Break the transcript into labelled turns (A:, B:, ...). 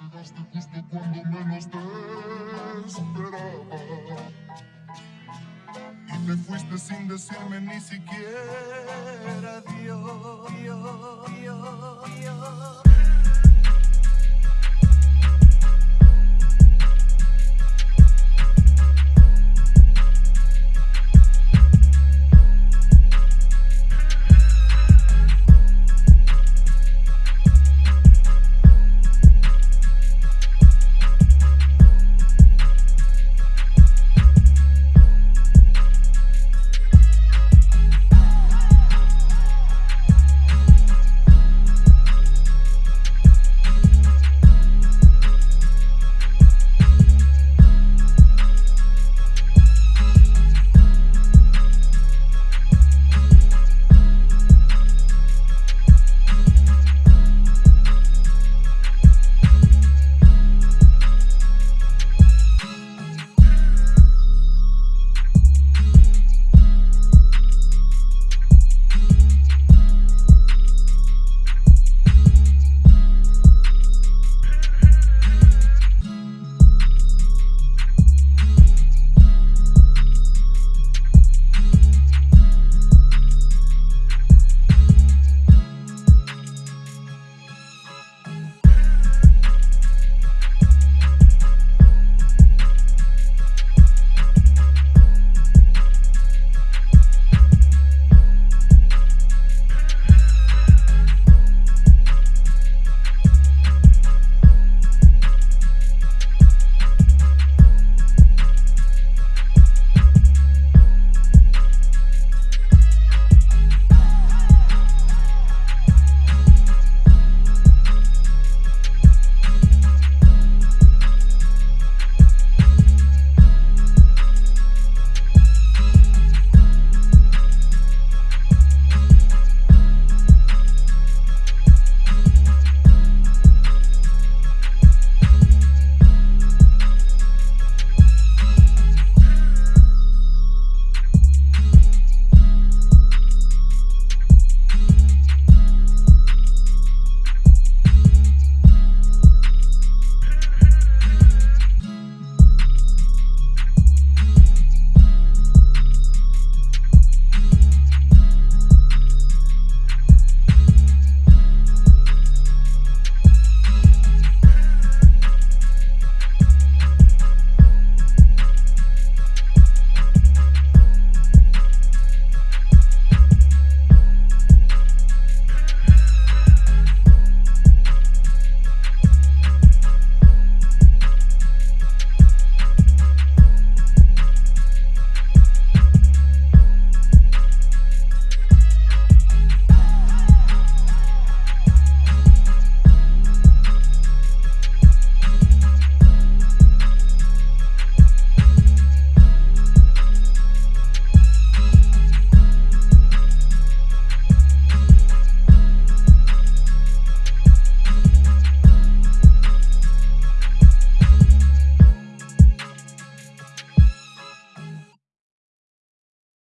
A: Llegaste justo cuando menos te esperaba Y te fuiste sin decirme ni siquiera adiós.